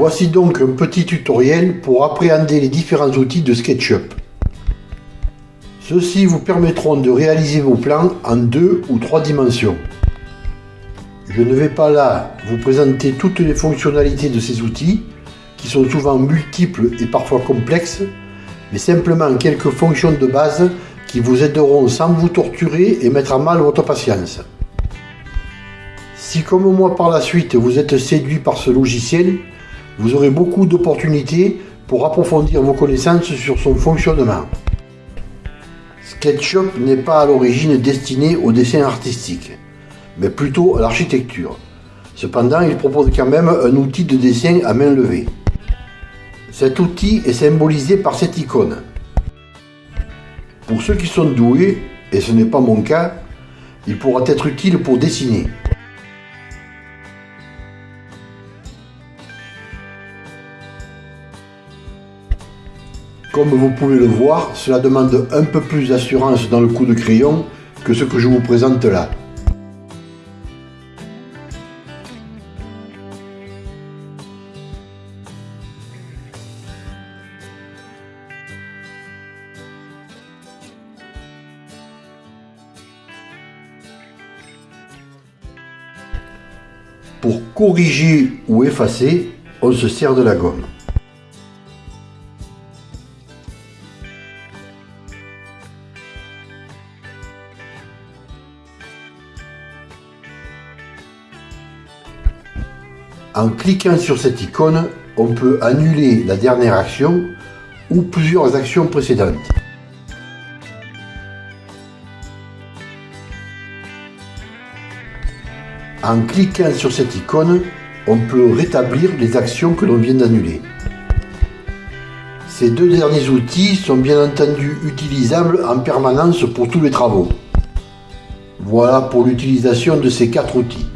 Voici donc un petit tutoriel pour appréhender les différents outils de SketchUp. Ceux-ci vous permettront de réaliser vos plans en deux ou trois dimensions. Je ne vais pas là vous présenter toutes les fonctionnalités de ces outils, qui sont souvent multiples et parfois complexes, mais simplement quelques fonctions de base qui vous aideront sans vous torturer et mettre à mal votre patience. Si comme moi par la suite vous êtes séduit par ce logiciel, vous aurez beaucoup d'opportunités pour approfondir vos connaissances sur son fonctionnement. SketchUp n'est pas à l'origine destiné au dessin artistique, mais plutôt à l'architecture. Cependant, il propose quand même un outil de dessin à main levée. Cet outil est symbolisé par cette icône. Pour ceux qui sont doués, et ce n'est pas mon cas, il pourra être utile pour dessiner. Comme vous pouvez le voir, cela demande un peu plus d'assurance dans le coup de crayon que ce que je vous présente là. Pour corriger ou effacer, on se sert de la gomme. En cliquant sur cette icône, on peut annuler la dernière action ou plusieurs actions précédentes. En cliquant sur cette icône, on peut rétablir les actions que l'on vient d'annuler. Ces deux derniers outils sont bien entendu utilisables en permanence pour tous les travaux. Voilà pour l'utilisation de ces quatre outils.